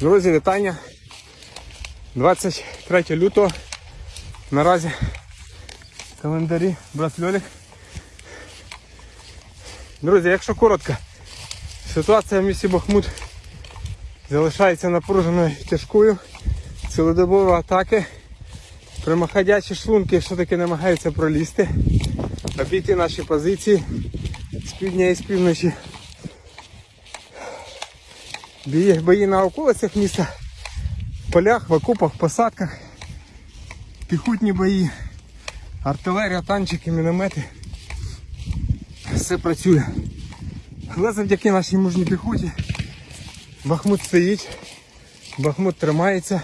Друзі, вітання. 23 лютого. Наразі календарі брат Льолік. Друзі, якщо коротко, ситуація в місті Бахмут залишається напруженою тяжкою. Цілодобові атаки. Прямоходячі шлунки все-таки намагаються пролізти, обійти наші позиції з півдня і з півночі. Бої, на околицях міста, в полях, в окопах, в посадках, піхотні бої, артилерія, танчики, міномети. Все працює. Але завдяки нашій мужній піхоті Бахмут стоїть, Бахмут тримається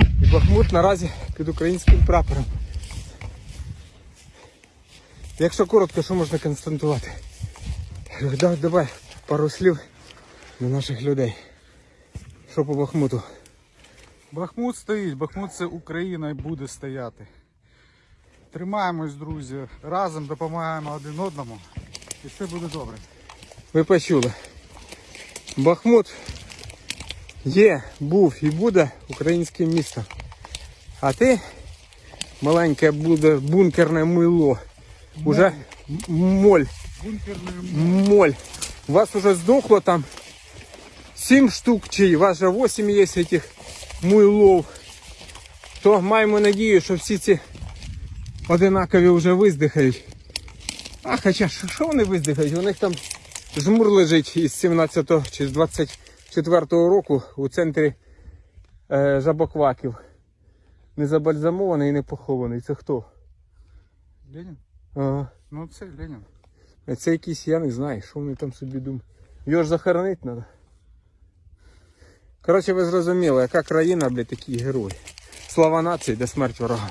і Бахмут наразі під українським прапором. Якщо коротко, що можна констатувати? Давай, давай пару слів до наших людей. Що по Бахмуту? Бахмут стоїть, Бахмут це Україна і буде стояти. Тримаємось, друзі, разом допомагаємо один одному і все буде добре. Ви почули. Бахмут є, був і буде українським містом. А ти, маленьке буде бункерне мило, уже м- моль, Бункерний моль. У вас уже здохло там 7 штук, чи у вас же 8 є цих муйлов. То маємо надію, що всі ці одинакові вже виздихають. А хоча що що вони виздихають? У них там жмур лежить із 17-го чи з 24-го року у центрі е, жабокваків. Не забальзамований і не похований. Це хто? Ленін? Ага. Ну це Ленін. Це якийсь, я не знаю, що вони там собі думають. Його ж захоронити треба. Коротше, ви зрозуміли, яка країна, блядь, такий герой. Слава нації, де смерть ворогам.